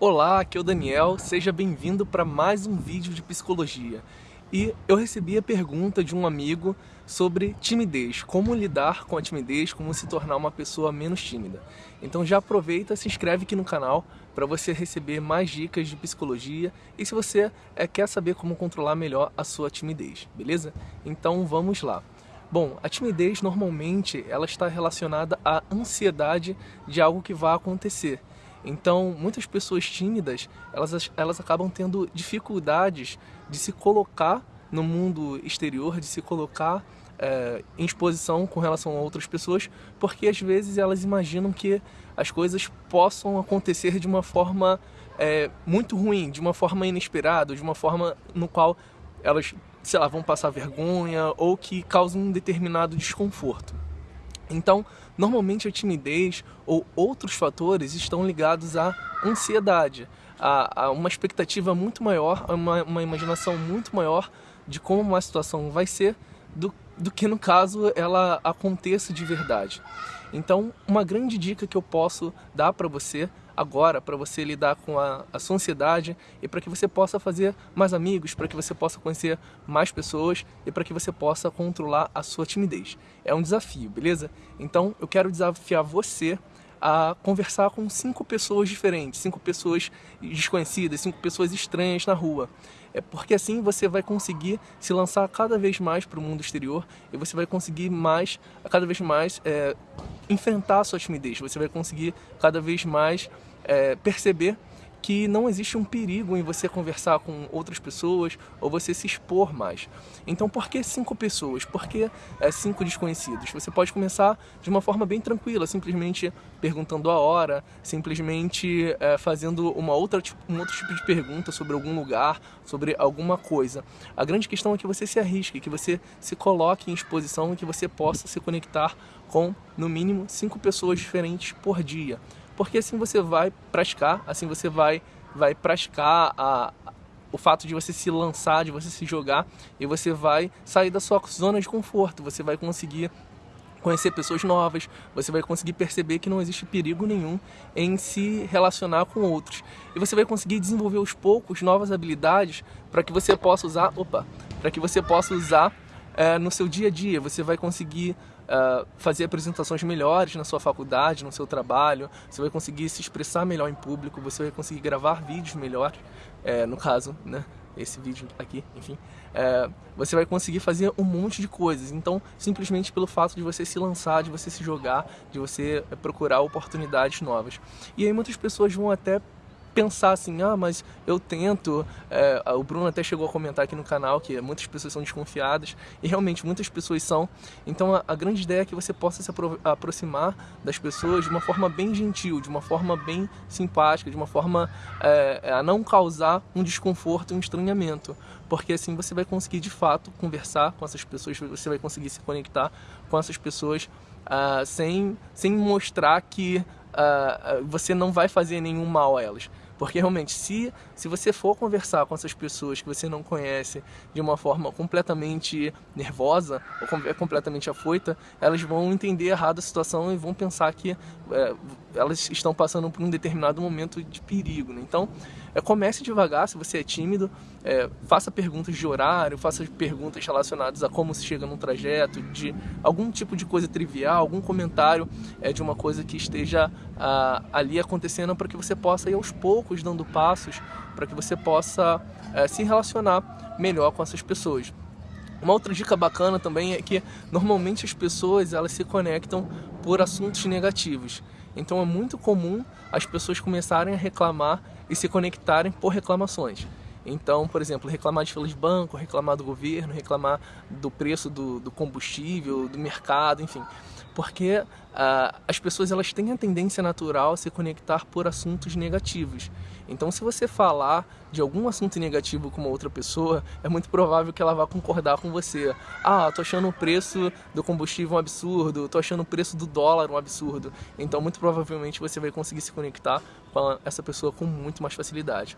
Olá, aqui é o Daniel, seja bem-vindo para mais um vídeo de psicologia. E eu recebi a pergunta de um amigo sobre timidez, como lidar com a timidez, como se tornar uma pessoa menos tímida. Então já aproveita, se inscreve aqui no canal para você receber mais dicas de psicologia e se você é, quer saber como controlar melhor a sua timidez, beleza? Então vamos lá. Bom, a timidez normalmente ela está relacionada à ansiedade de algo que vai acontecer. Então, muitas pessoas tímidas, elas, elas acabam tendo dificuldades de se colocar no mundo exterior, de se colocar é, em exposição com relação a outras pessoas, porque às vezes elas imaginam que as coisas possam acontecer de uma forma é, muito ruim, de uma forma inesperada, de uma forma no qual elas, sei lá, vão passar vergonha ou que causam um determinado desconforto. Então, normalmente a timidez ou outros fatores estão ligados à ansiedade, a, a uma expectativa muito maior, a uma, uma, imaginação muito maior de como uma situação vai ser do, do que no caso ela aconteça de verdade. Então, uma grande dica que eu posso dar para você agora para você lidar com a, a sua ansiedade e para que você possa fazer mais amigos, para que você possa conhecer mais pessoas e para que você possa controlar a sua timidez. É um desafio, beleza? Então eu quero desafiar você a conversar com cinco pessoas diferentes, cinco pessoas desconhecidas, cinco pessoas estranhas na rua. É porque assim você vai conseguir se lançar cada vez mais para o mundo exterior e você vai conseguir mais, cada vez mais, é, enfrentar a sua timidez. Você vai conseguir cada vez mais é, perceber que não existe um perigo em você conversar com outras pessoas ou você se expor mais. Então por que cinco pessoas? Por que é, cinco desconhecidos? Você pode começar de uma forma bem tranquila, simplesmente perguntando a hora, simplesmente é, fazendo uma outra, um outro tipo de pergunta sobre algum lugar, sobre alguma coisa. A grande questão é que você se arrisque, que você se coloque em exposição e que você possa se conectar com, no mínimo, cinco pessoas diferentes por dia porque assim você vai praticar, assim você vai, vai praticar a, o fato de você se lançar, de você se jogar e você vai sair da sua zona de conforto, você vai conseguir conhecer pessoas novas, você vai conseguir perceber que não existe perigo nenhum em se relacionar com outros. E você vai conseguir desenvolver aos poucos novas habilidades para que você possa usar, opa, para que você possa usar é, no seu dia a dia, você vai conseguir uh, fazer apresentações melhores na sua faculdade, no seu trabalho, você vai conseguir se expressar melhor em público, você vai conseguir gravar vídeos melhores, é, no caso, né, esse vídeo aqui, enfim, é, você vai conseguir fazer um monte de coisas. Então, simplesmente pelo fato de você se lançar, de você se jogar, de você procurar oportunidades novas. E aí muitas pessoas vão até pensar assim, ah, mas eu tento. É, o Bruno até chegou a comentar aqui no canal que muitas pessoas são desconfiadas, e realmente muitas pessoas são. Então a, a grande ideia é que você possa se apro aproximar das pessoas de uma forma bem gentil, de uma forma bem simpática, de uma forma é, é, a não causar um desconforto, um estranhamento. Porque assim você vai conseguir de fato conversar com essas pessoas, você vai conseguir se conectar com essas pessoas uh, sem, sem mostrar que uh, você não vai fazer nenhum mal a elas. Porque realmente, se, se você for conversar com essas pessoas que você não conhece de uma forma completamente nervosa ou completamente afoita, elas vão entender errado a situação e vão pensar que é, elas estão passando por um determinado momento de perigo. Né? Então, é, comece devagar, se você é tímido, é, faça perguntas de horário, faça perguntas relacionadas a como se chega num trajeto, de algum tipo de coisa trivial, algum comentário é, de uma coisa que esteja a, ali acontecendo para que você possa ir aos poucos dando passos, para que você possa é, se relacionar melhor com essas pessoas. Uma outra dica bacana também é que normalmente as pessoas elas se conectam por assuntos negativos. Então é muito comum as pessoas começarem a reclamar e se conectarem por reclamações. Então, por exemplo, reclamar de fila de banco, reclamar do governo, reclamar do preço do, do combustível, do mercado, enfim. Porque uh, as pessoas elas têm a tendência natural a se conectar por assuntos negativos. Então, se você falar de algum assunto negativo com uma outra pessoa, é muito provável que ela vá concordar com você. Ah, tô achando o preço do combustível um absurdo, tô achando o preço do dólar um absurdo. Então, muito provavelmente você vai conseguir se conectar com essa pessoa com muito mais facilidade.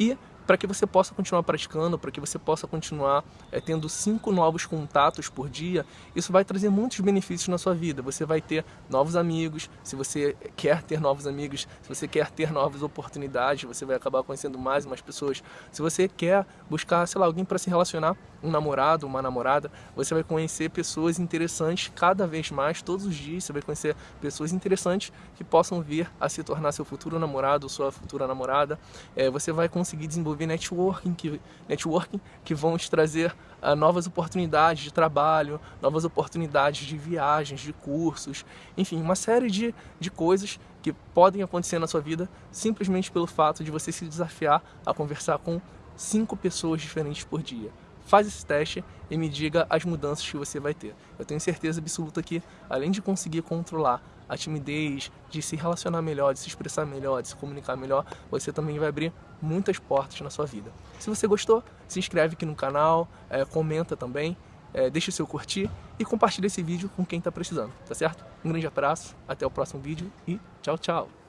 E para que você possa continuar praticando, para que você possa continuar é, tendo cinco novos contatos por dia, isso vai trazer muitos benefícios na sua vida. Você vai ter novos amigos, se você quer ter novos amigos, se você quer ter novas oportunidades, você vai acabar conhecendo mais e mais pessoas. Se você quer buscar, sei lá, alguém para se relacionar, um namorado, uma namorada, você vai conhecer pessoas interessantes cada vez mais, todos os dias, você vai conhecer pessoas interessantes que possam vir a se tornar seu futuro namorado ou sua futura namorada. É, você vai conseguir desenvolver networking que, networking que vão te trazer uh, novas oportunidades de trabalho, novas oportunidades de viagens, de cursos, enfim, uma série de, de coisas que podem acontecer na sua vida simplesmente pelo fato de você se desafiar a conversar com cinco pessoas diferentes por dia faz esse teste e me diga as mudanças que você vai ter. Eu tenho certeza absoluta que, além de conseguir controlar a timidez, de se relacionar melhor, de se expressar melhor, de se comunicar melhor, você também vai abrir muitas portas na sua vida. Se você gostou, se inscreve aqui no canal, é, comenta também, é, deixa o seu curtir e compartilha esse vídeo com quem está precisando, tá certo? Um grande abraço, até o próximo vídeo e tchau, tchau!